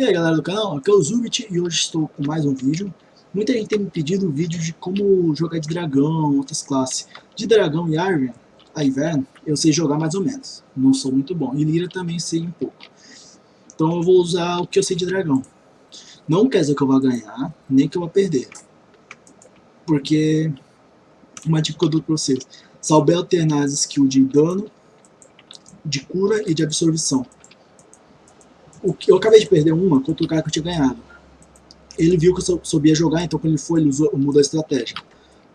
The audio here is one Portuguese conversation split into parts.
E aí galera do canal, aqui é o Zubit e hoje estou com mais um vídeo. Muita gente tem me pedido vídeo de como jogar de dragão, outras classes. De dragão e Iron, a Inverno, eu sei jogar mais ou menos, não sou muito bom. E Lira também sei um pouco. Então eu vou usar o que eu sei de dragão. Não quer dizer que eu vou ganhar, nem que eu vou perder. Porque, uma dica que eu dou pra vocês, souber alternar as skills de dano, de cura e de absorção o que eu acabei de perder uma contra o cara que eu tinha ganhado. Ele viu que eu sabia jogar, então quando ele foi, ele usou, mudou a estratégia.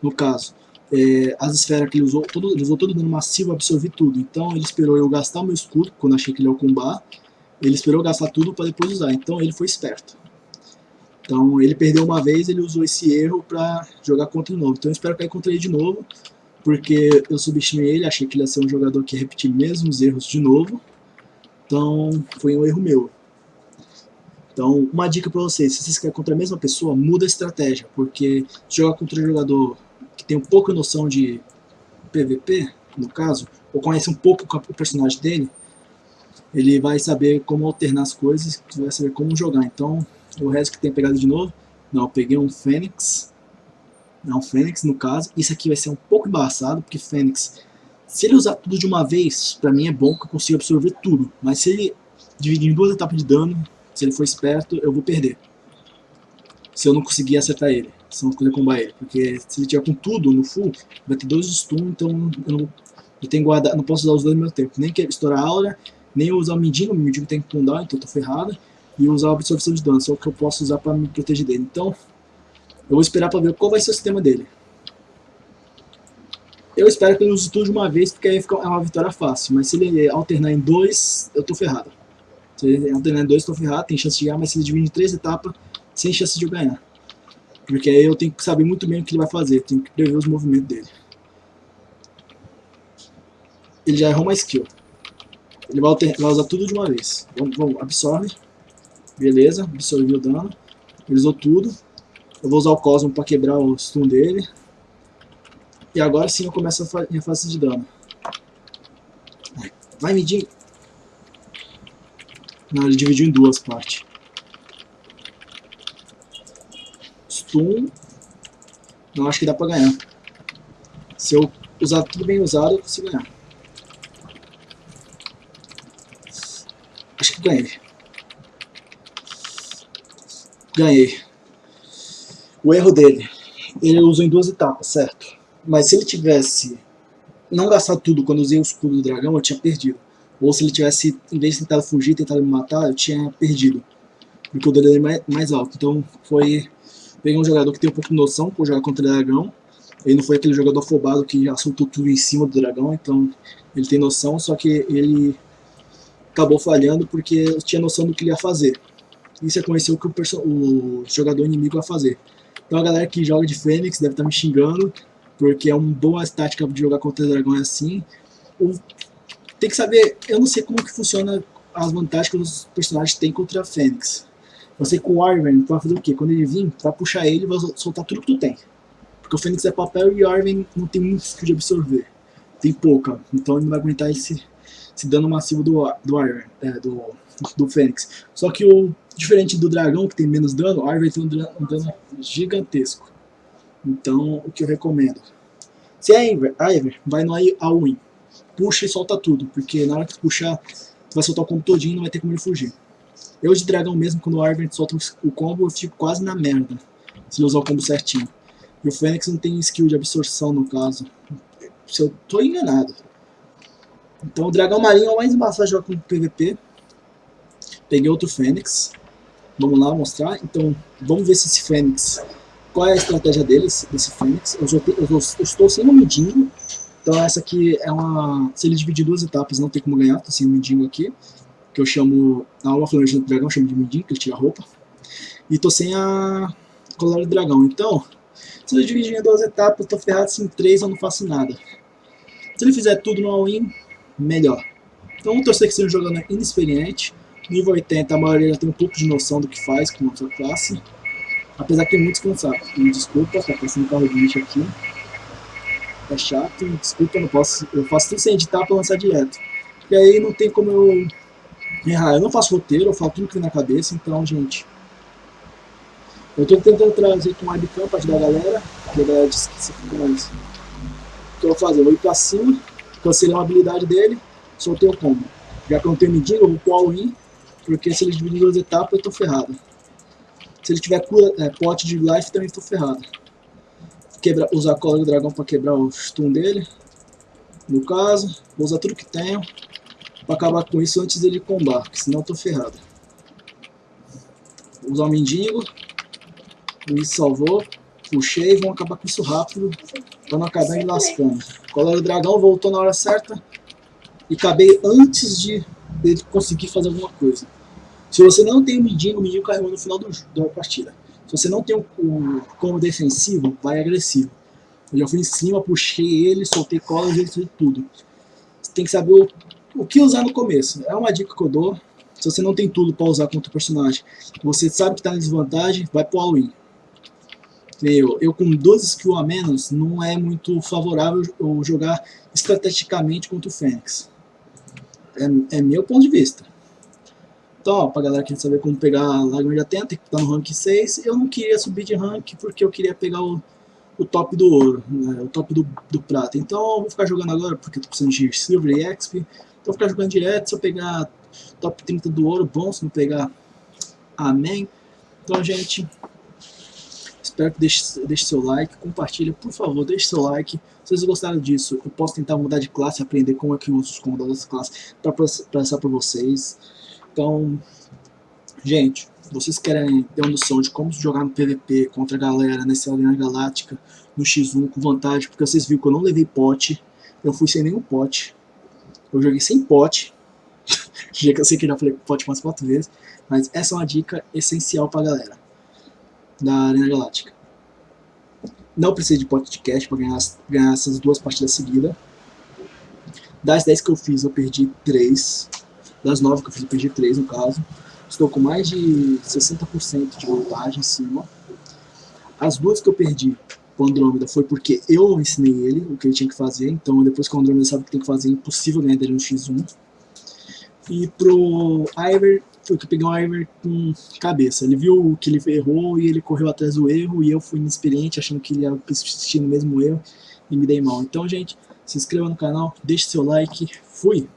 No caso, é, as esferas que ele usou, todo, ele usou todo dano massivo, absorvi tudo. Então ele esperou eu gastar o meu escudo, quando achei que ele ia combar. Ele esperou gastar tudo para depois usar, então ele foi esperto. Então ele perdeu uma vez, ele usou esse erro para jogar contra de novo. Então eu espero cair contra ele de novo, porque eu subestimei ele, achei que ele ia ser um jogador que ia repetir mesmos erros de novo. Então foi um erro meu. Então, uma dica para vocês, se vocês querem contra a mesma pessoa, muda a estratégia, porque jogar contra um jogador que tem um pouco noção de PVP, no caso, ou conhece um pouco o personagem dele, ele vai saber como alternar as coisas, vai saber como jogar. Então, o resto que tem pegado de novo, não, peguei um Fênix, não, Fênix no caso, isso aqui vai ser um pouco embaçado, porque Fênix, se ele usar tudo de uma vez, pra mim é bom que eu consigo absorver tudo, mas se ele dividir em duas etapas de dano, se ele for esperto, eu vou perder. Se eu não conseguir acertar ele. Se eu não conseguir combar ele. Porque se ele tiver com tudo no full, vai ter dois stun, então eu não, eu tenho guardar, não posso usar os dois ao mesmo tempo. Nem que estourar a aura, nem usar o mendigo, o mendigo tem que cooldown, então eu tô ferrado. E usar a absorção de dano, só o que eu posso usar para me proteger dele. Então, eu vou esperar para ver qual vai ser o sistema dele. Eu espero que ele use tudo de uma vez, porque aí fica, uma vitória fácil. Mas se ele alternar em dois, eu tô ferrado. Se ele alternar em dois, estou ferrado, tem chance de ganhar, mas se ele dividir em três etapas, sem chance de eu ganhar. Porque aí eu tenho que saber muito bem o que ele vai fazer, tenho que prever os movimentos dele. Ele já errou uma skill. Ele vai, vai usar tudo de uma vez. Vamos, vamos, absorve. Beleza, absorveu o dano. Ele usou tudo. Eu vou usar o Cosmo para quebrar o stun dele. E agora sim eu começo a minha fase de dano. Vai medir. Não, ele dividiu em duas partes. Stun. Não, acho que dá pra ganhar. Se eu usar tudo bem usado, eu consigo ganhar. Acho que ganhei. Ganhei. O erro dele. Ele usou em duas etapas, certo? Mas se ele tivesse não gastado tudo quando usei o escudo do dragão, eu tinha perdido. Ou se ele tivesse, em vez de tentar fugir, tentado me matar, eu tinha perdido. Porque o dele é mais, mais alto. Então foi... Peguei um jogador que tem um pouco de noção por jogar contra o dragão. Ele não foi aquele jogador afobado que já soltou tudo em cima do dragão, então ele tem noção, só que ele acabou falhando porque tinha noção do que ele ia fazer. E você conheceu o que o, o jogador inimigo ia fazer. Então a galera que joga de Fênix deve estar me xingando, porque é uma boa tática de jogar contra o dragão é assim. Tem que saber, eu não sei como que funciona as vantagens que os personagens têm contra a Fênix. Eu sei que o Arwen vai fazer o quê? Quando ele vir, vai puxar ele e vai soltar tudo que tu tem. Porque o Fênix é papel e o Arwen não tem muito skill de absorver. Tem pouca, então ele não vai aguentar esse, esse dano massivo do, do Arwen, é, do, do Fênix. Só que o diferente do dragão, que tem menos dano, o Arwen tem um dano, um dano gigantesco. Então, o que eu recomendo? Se é a Ivern, vai no All-In puxa e solta tudo, porque na hora que puxar, tu vai soltar o combo todinho e não vai ter como ele fugir. Eu de dragão mesmo, quando o Arven solta o combo, eu fico quase na merda, se ele usar o combo certinho. E o Fênix não tem skill de absorção no caso. Se eu tô enganado. Então o dragão marinho é o mais embaçado jogar com PVP. Peguei outro Fênix. Vamos lá mostrar. Então vamos ver se esse Fênix... Qual é a estratégia deles, desse Fênix. Eu, eu, eu estou sem o Medinho. Então essa aqui é uma... Se ele dividir duas etapas, não tem como ganhar, tô sem o mendigo aqui. Que eu chamo... Na alma flamejante do dragão, eu chamo de mendigo, que ele tira a roupa. E tô sem a colar do dragão. Então, se ele dividir em duas etapas, tô ferrado. Se em três eu não faço nada. Se ele fizer tudo no all-in, melhor. Então vamos torcer que seja um jogador inexperiente. Nível 80, a maioria já tem um pouco de noção do que faz com a sua classe. Apesar que é muito cansado. Me desculpa, tá passando um carro de lixo aqui. É chato, desculpa, não posso. Eu faço tudo sem editar pra lançar direto. E aí não tem como eu errar. Eu não faço roteiro, eu falo tudo que vem na cabeça, então, gente. Eu tô tentando trazer aqui um webcam pra ajudar a galera, porque a galera disse que isso fica mais. O que eu vou fazer? Eu vou ir pra cima, cancelei uma habilidade dele, soltei o combo. Já que eu não tenho medida, eu vou pro all-in, porque se ele dividir duas etapas, eu tô ferrado. Se ele tiver cura, é, pote de life, também tô ferrado. Quebra, usar a cola do dragão pra quebrar o stun dele. No caso, vou usar tudo que tenho pra acabar com isso antes dele combar, porque senão eu tô ferrado. Vou usar o mendigo. Me salvou. Puxei, vamos acabar com isso rápido. Pra não acabar me lascando. Cola do dragão voltou na hora certa. E acabei antes de ele conseguir fazer alguma coisa. Se você não tem o mendigo, o mendigo carregou no final do, da partida. Se você não tem o, o como defensivo, vai agressivo. Eu já fui em cima, puxei ele, soltei cola, e fez tudo. Você tem que saber o, o que usar no começo. É uma dica que eu dou. Se você não tem tudo para usar contra o personagem, você sabe que está em desvantagem, vai pro all-in. Eu, eu com 12 skills a menos, não é muito favorável eu jogar estrategicamente contra o Fênix. É, é meu ponto de vista. Então, ó, pra galera que quer saber como pegar a Lágrima de Atenta, que tá no rank 6, eu não queria subir de rank porque eu queria pegar o, o top do ouro, né, o top do, do prata. Então eu vou ficar jogando agora porque eu tô precisando de Silver e XP. Então vou ficar jogando direto, se eu pegar top 30 do ouro, bom, se não pegar, amém. Então, gente, espero que deixe, deixe seu like, compartilha, por favor, deixe seu like. Se vocês gostaram disso, eu posso tentar mudar de classe, aprender como é que uso os comandos dessa classe para passar para vocês. Então, gente, vocês querem ter uma noção de como jogar no PVP contra a galera nessa Arena Galáctica, no X1 com vantagem, porque vocês viram que eu não levei pote, eu fui sem nenhum pote, eu joguei sem pote, já que eu sei que já falei pote umas quatro vezes, mas essa é uma dica essencial pra galera da Arena Galáctica. Não precisa de pote de cash pra ganhar, ganhar essas duas partidas seguidas. Das 10 que eu fiz, eu perdi 3. Das 9 que eu fiz, eu perdi 3 no caso. Estou com mais de 60% de vantagem em cima. As duas que eu perdi o Andrômeda foi porque eu ensinei ele o que ele tinha que fazer. Então depois que o Andrômeda sabe o que tem que fazer, é impossível ganhar dele no X1. E pro Iver, foi que eu peguei um Iver com cabeça. Ele viu que ele errou e ele correu atrás do erro. E eu fui inexperiente, achando que ele ia persistir no mesmo erro. E me dei mal. Então, gente, se inscreva no canal, deixe seu like. Fui!